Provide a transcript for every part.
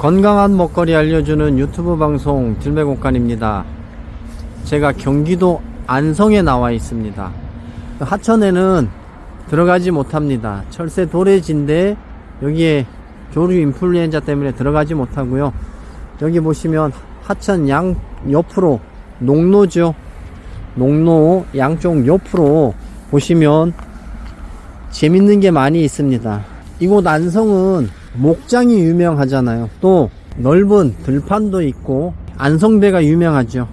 건강한 먹거리 알려주는 유튜브 방송 들매곡간입니다. 제가 경기도 안성에 나와 있습니다. 하천에는 들어가지 못합니다. 철새 도래지인데 여기에 조류 인플루엔자 때문에 들어가지 못하고요. 여기 보시면 하천 양 옆으로 농로죠. 농로 양쪽 옆으로 보시면 재밌는 게 많이 있습니다. 이곳 안성은 목장이 유명하잖아요. 또 넓은 들판도 있고 안성배가 유명하죠.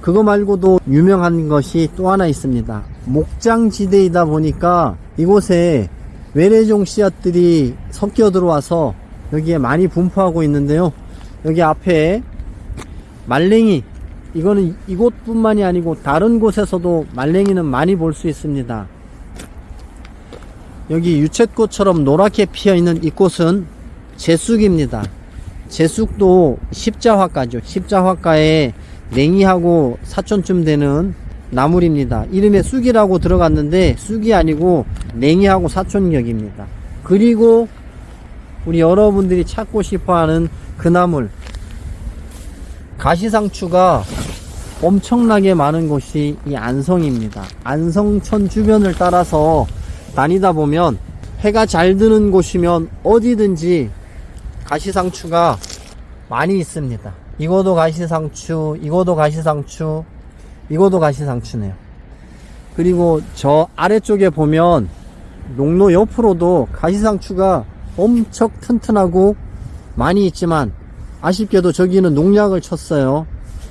그거 말고도 유명한 것이 또 하나 있습니다. 목장지대이다 보니까 이곳에 외래종 씨앗들이 섞여 들어와서 여기에 많이 분포하고 있는데요. 여기 앞에 말랭이 이거는 이곳뿐만이 아니고 다른 곳에서도 말랭이는 많이 볼 수 있습니다. 여기 유채꽃처럼 노랗게 피어 있는 이 꽃은 제쑥입니다. 제쑥도 십자화가죠. 십자화가에 냉이하고 사촌쯤 되는 나물입니다. 이름에 쑥이라고 들어갔는데 쑥이 아니고 냉이하고 사촌격입니다. 그리고 우리 여러분들이 찾고 싶어하는 그 나물 가시상추가 엄청나게 많은 곳이 이 안성입니다. 안성천 주변을 따라서 다니다 보면 해가 잘 드는 곳이면 어디든지 가시상추가 많이 있습니다. 이거도 가시상추, 이거도 가시상추, 이거도 가시상추네요. 그리고 저 아래쪽에 보면 농로 옆으로도 가시상추가 엄청 튼튼하고 많이 있지만 아쉽게도 저기는 농약을 쳤어요.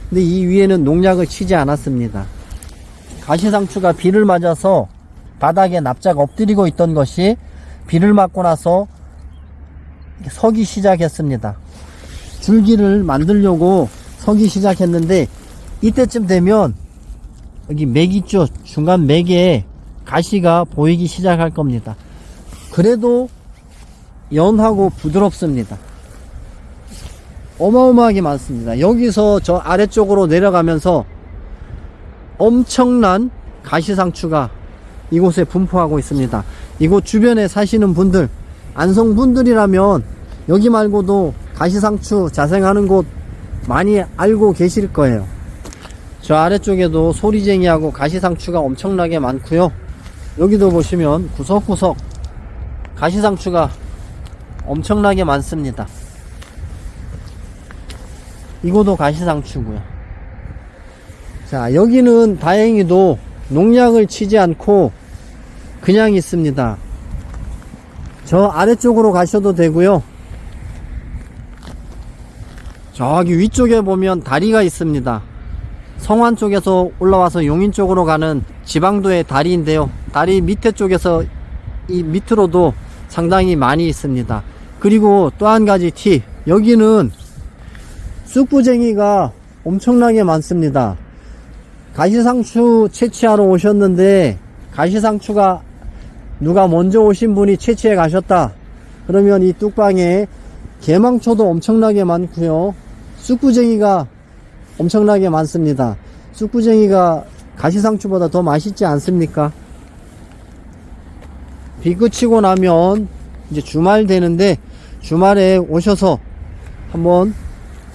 근데 이 위에는 농약을 치지 않았습니다. 가시상추가 비를 맞아서 바닥에 납작 엎드리고 있던 것이 비를 맞고 나서 서기 시작했습니다. 줄기를 만들려고 서기 시작했는데 이때쯤 되면 여기 맥 있죠? 중간 맥에 가시가 보이기 시작할 겁니다. 그래도 연하고 부드럽습니다. 어마어마하게 많습니다. 여기서 저 아래쪽으로 내려가면서 엄청난 가시상추가 이곳에 분포하고 있습니다. 이곳 주변에 사시는 분들, 안성 분들이라면 여기 말고도 가시상추 자생하는 곳 많이 알고 계실 거예요. 저 아래쪽에도 소리쟁이하고 가시상추가 엄청나게 많고요. 여기도 보시면 구석구석 가시상추가 엄청나게 많습니다. 이곳도 가시상추고요. 자, 여기는 다행히도 농약을 치지 않고 그냥 있습니다. 저 아래쪽으로 가셔도 되고요. 저기 위쪽에 보면 다리가 있습니다. 성완 쪽에서 올라와서 용인 쪽으로 가는 지방도의 다리인데요. 다리 밑에 쪽에서 이 밑으로도 상당히 많이 있습니다. 그리고 또 한 가지 팁. 여기는 쑥부쟁이가 엄청나게 많습니다. 가시상추 채취하러 오셨는데 가시상추가 누가 먼저 오신 분이 채취해 가셨다. 그러면 이 뚝방에 개망초도 엄청나게 많고요. 쑥부쟁이가 엄청나게 많습니다. 쑥부쟁이가 가시상추보다 더 맛있지 않습니까? 비 그치고 나면 이제 주말 되는데 주말에 오셔서 한번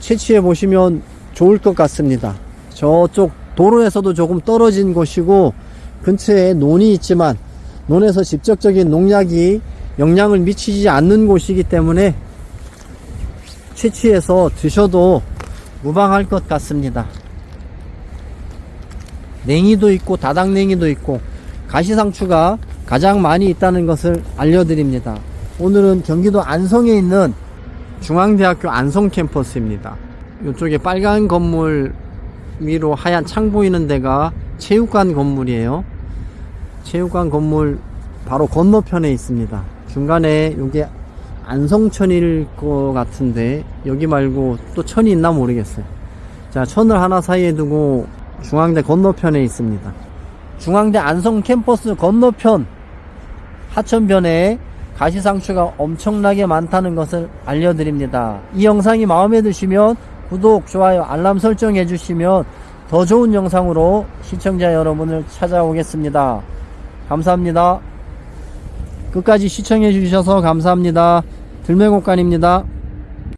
채취해 보시면 좋을 것 같습니다. 저쪽 도로에서도 조금 떨어진 곳이고 근처에 논이 있지만 논에서 직접적인 농약이 영향을 미치지 않는 곳이기 때문에 채취해서 드셔도 무방할 것 같습니다. 냉이도 있고 다닥냉이도 있고 가시상추가 가장 많이 있다는 것을 알려드립니다. 오늘은 경기도 안성에 있는 중앙대학교 안성 캠퍼스입니다. 이쪽에 빨간 건물 위로 하얀 창 보이는 데가 체육관 건물이에요. 체육관 건물 바로 건너편에 있습니다. 중간에 여기 안성천일 것 같은데 여기 말고 또 천이 있나 모르겠어요. 자, 천을 하나 사이에 두고 중앙대 건너편에 있습니다. 중앙대 안성 캠퍼스 건너편 하천변에 가시상추가 엄청나게 많다는 것을 알려드립니다. 이 영상이 마음에 드시면 구독, 좋아요, 알람 설정해 주시면 더 좋은 영상으로 시청자 여러분을 찾아오겠습니다. 감사합니다. 끝까지 시청해 주셔서 감사합니다. 들매곡간입니다.